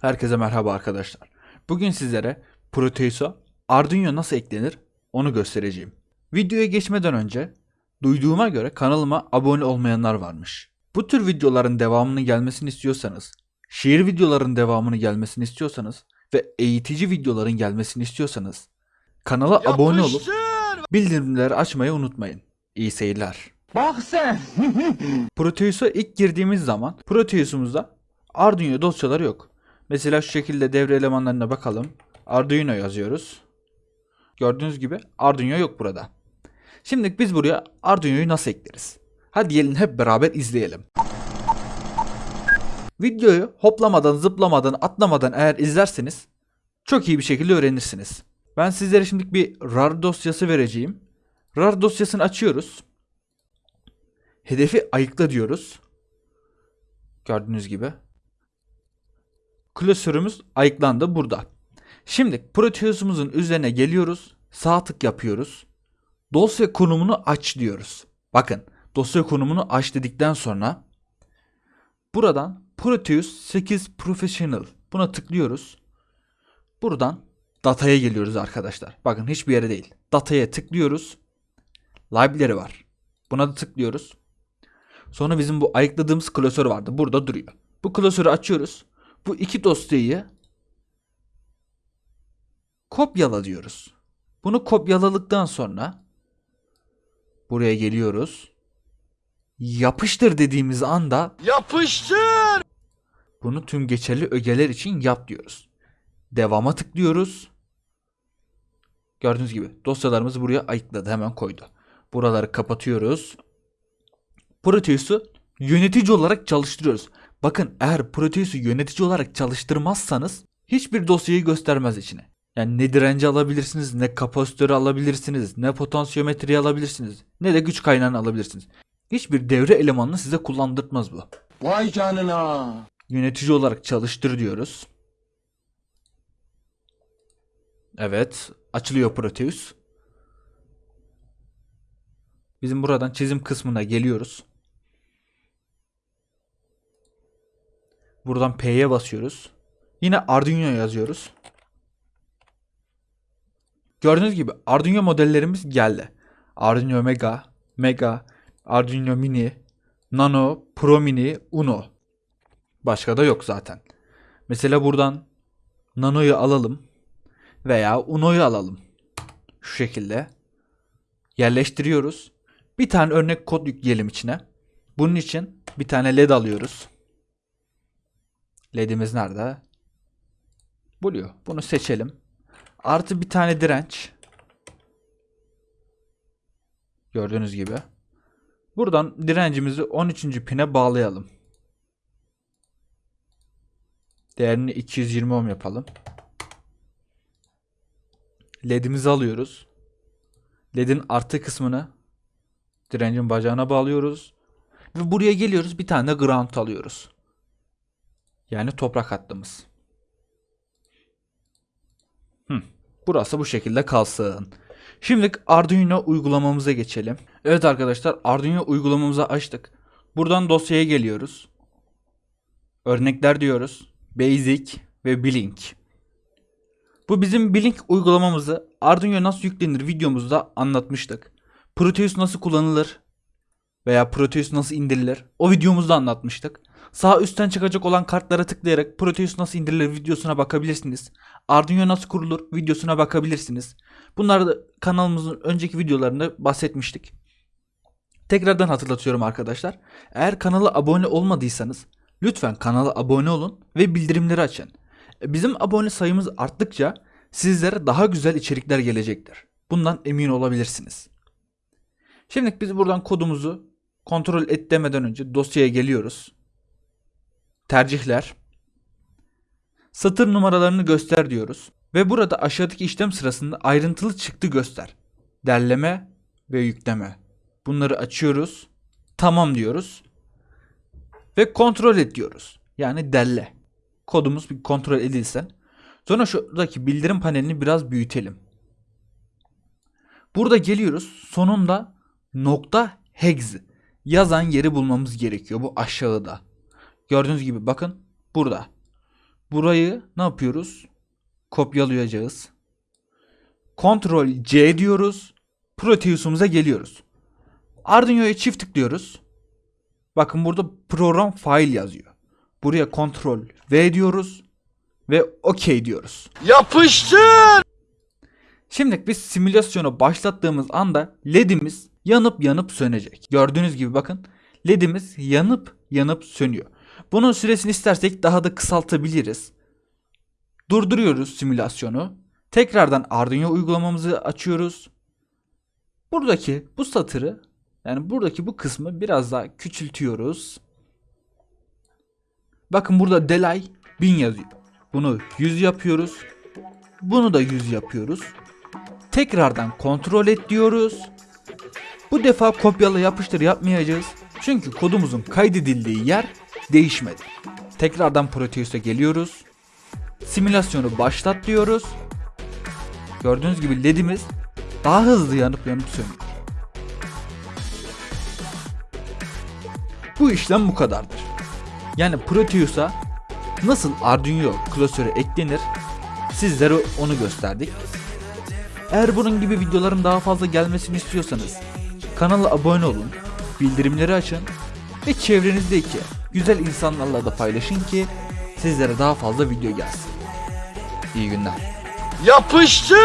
Herkese merhaba arkadaşlar. Bugün sizlere Proteus'a Arduino nasıl eklenir onu göstereceğim. Videoya geçmeden önce duyduğuma göre kanalıma abone olmayanlar varmış. Bu tür videoların devamını gelmesini istiyorsanız, şiir videoların devamını gelmesini istiyorsanız ve eğitici videoların gelmesini istiyorsanız kanala abone olup bildirimleri açmayı unutmayın. İyi seyirler. Bak sen. Proteus'a ilk girdiğimiz zaman Proteus'umuzda Arduino dosyaları yok. Mesela şu şekilde devre elemanlarına bakalım. Arduino yazıyoruz. Gördüğünüz gibi Arduino yok burada. Şimdi biz buraya Arduino'yu nasıl ekleriz? Hadi gelin hep beraber izleyelim. Videoyu hoplamadan, zıplamadan, atlamadan eğer izlerseniz çok iyi bir şekilde öğrenirsiniz. Ben sizlere şimdi bir RAR dosyası vereceğim. RAR dosyasını açıyoruz. Hedefi ayıkla diyoruz. Gördüğünüz gibi. Klasörümüz ayıklandı burada. Şimdi Proteus'umuzun üzerine geliyoruz. Sağ tık yapıyoruz. Dosya konumunu aç diyoruz. Bakın dosya konumunu aç dedikten sonra buradan Proteus 8 Professional buna tıklıyoruz. Buradan dataya geliyoruz arkadaşlar. Bakın hiçbir yere değil. Dataya tıklıyoruz. Library var. Buna da tıklıyoruz. Sonra bizim bu ayıkladığımız klasör vardı. Burada duruyor. Bu klasörü açıyoruz. Bu iki dosyayı kopyala diyoruz. Bunu kopyaladıktan sonra buraya geliyoruz. Yapıştır dediğimiz anda Yapıştır. bunu tüm geçerli ögeler için yap diyoruz. Devama tıklıyoruz. Gördüğünüz gibi dosyalarımızı buraya ayıkladı. Hemen koydu. Buraları kapatıyoruz. Proteus'u yönetici olarak çalıştırıyoruz. Bakın eğer Proteus'u yönetici olarak çalıştırmazsanız hiçbir dosyayı göstermez içine. Yani ne direnci alabilirsiniz, ne kapasitörü alabilirsiniz, ne potansiyometreyi alabilirsiniz, ne de güç kaynağını alabilirsiniz. Hiçbir devre elemanını size kullandırtmaz bu. Vay canına. Yönetici olarak çalıştır diyoruz. Evet, açılıyor Proteus. Bizim buradan çizim kısmına geliyoruz. Buradan P'ye basıyoruz. Yine Arduino yazıyoruz. Gördüğünüz gibi Arduino modellerimiz geldi. Arduino Mega, Mega, Arduino Mini, Nano, Pro Mini, Uno. Başka da yok zaten. Mesela buradan Nano'yu alalım veya Uno'yu alalım. Şu şekilde yerleştiriyoruz. Bir tane örnek kod yükleyelim içine. Bunun için bir tane led alıyoruz. LED'imiz nerede? Buluyor. Bunu seçelim. Artı bir tane direnç. Gördüğünüz gibi. Buradan direncimizi 13. pine bağlayalım. Değerini 220 ohm yapalım. LED'imizi alıyoruz. LED'in artı kısmını direncin bacağına bağlıyoruz. Ve buraya geliyoruz bir tane ground alıyoruz. Yani toprak hattımız. Hı, burası bu şekilde kalsın. Şimdi Arduino uygulamamıza geçelim. Evet arkadaşlar Arduino uygulamamızı açtık. Buradan dosyaya geliyoruz. Örnekler diyoruz. Basic ve Blink. Bu bizim Blink uygulamamızı Arduino nasıl yüklenir videomuzda anlatmıştık. Proteus nasıl kullanılır veya Proteus nasıl indirilir o videomuzda anlatmıştık. Sağ üstten çıkacak olan kartlara tıklayarak Proteus nasıl indirilir videosuna bakabilirsiniz. Arduino nasıl kurulur videosuna bakabilirsiniz. Bunları da kanalımızın önceki videolarında bahsetmiştik. Tekrardan hatırlatıyorum arkadaşlar. Eğer kanala abone olmadıysanız lütfen kanala abone olun ve bildirimleri açın. Bizim abone sayımız arttıkça sizlere daha güzel içerikler gelecektir. Bundan emin olabilirsiniz. Şimdi biz buradan kodumuzu kontrol et demeden önce dosyaya geliyoruz. Tercihler. Satır numaralarını göster diyoruz. Ve burada aşağıdaki işlem sırasında ayrıntılı çıktı göster. Derleme ve yükleme. Bunları açıyoruz. Tamam diyoruz. Ve kontrol et diyoruz. Yani derle. Kodumuz bir kontrol edilsin. Sonra şuradaki bildirim panelini biraz büyütelim. Burada geliyoruz. Sonunda nokta hex yazan yeri bulmamız gerekiyor. Bu aşağıda. Gördüğünüz gibi bakın burada. Burayı ne yapıyoruz? Kopyalayacağız. Ctrl C diyoruz. Proteus'umuza geliyoruz. Arduino'ya çift tıklıyoruz. Bakın burada program file yazıyor. Buraya Ctrl V diyoruz ve OK diyoruz. Yapıştır. Şimdi biz simülasyonu başlattığımız anda ledimiz yanıp yanıp sönecek. Gördüğünüz gibi bakın ledimiz yanıp yanıp sönüyor. Bunun süresini istersek daha da kısaltabiliriz. Durduruyoruz simülasyonu. Tekrardan Arduino uygulamamızı açıyoruz. Buradaki bu satırı yani buradaki bu kısmı biraz daha küçültüyoruz. Bakın burada delay 1000 yazıyor. Bunu 100 yapıyoruz. Bunu da 100 yapıyoruz. Tekrardan kontrol et diyoruz. Bu defa kopyala yapıştır yapmayacağız. Çünkü kodumuzun kaydedildiği yer değişmedi. Tekrardan Proteus'a geliyoruz. Simülasyonu başlat diyoruz. Gördüğünüz gibi ledimiz daha hızlı yanıp yanıp sönüyor. Bu işlem bu kadardır. Yani Proteus'a nasıl Arduino klasörü eklenir sizlere onu gösterdik. Eğer bunun gibi videoların daha fazla gelmesini istiyorsanız kanala abone olun, bildirimleri açın ve çevrenizdeki güzel insanlarla da paylaşın ki sizlere daha fazla video gelsin. İyi günler. Yapıştır.